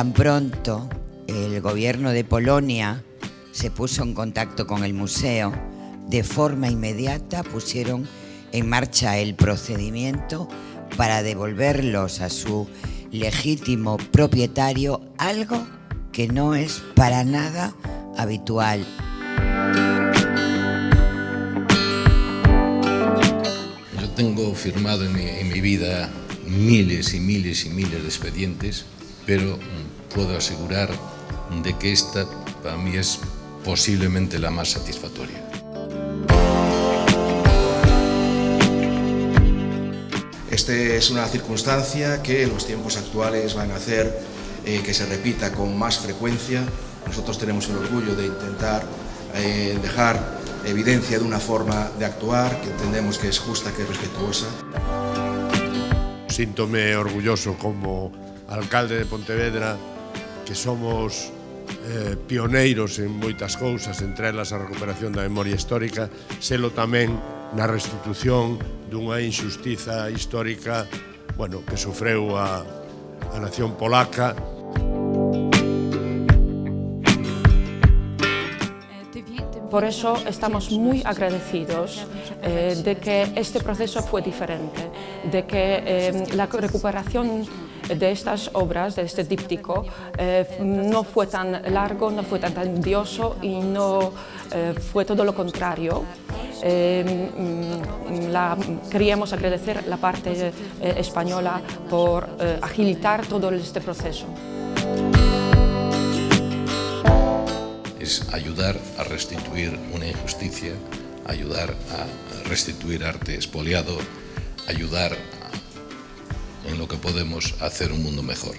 Tan pronto el gobierno de Polonia se puso en contacto con el museo, de forma inmediata pusieron en marcha el procedimiento para devolverlos a su legítimo propietario, algo que no es para nada habitual. Yo tengo firmado en mi, en mi vida miles y miles y miles de expedientes, pero puedo asegurar de que esta para mí es posiblemente la más satisfactoria. Esta es una circunstancia que en los tiempos actuales van a hacer eh, que se repita con más frecuencia. Nosotros tenemos el orgullo de intentar eh, dejar evidencia de una forma de actuar que entendemos que es justa, que es respetuosa. Síntome orgulloso como alcalde de Pontevedra que somos eh, pioneiros en moitas cousas, entre elas a recuperación da memoria histórica, selo tamén na restitución dunha injustiza histórica bueno, que sofreu a, a nación polaca. Por eso estamos muy agradecidos eh, de que este proceso fue diferente, de que eh, la recuperación de estas obras, de este díptico, eh, no fue tan largo, no fue tan tedioso y no eh, fue todo lo contrario. Eh, mm, la, queríamos agradecer la parte española por agilitar todo este proceso. Es ayudar a restituir una injusticia, ayudar a restituir arte expoliado, ayudar en lo que podemos hacer un mundo mejor.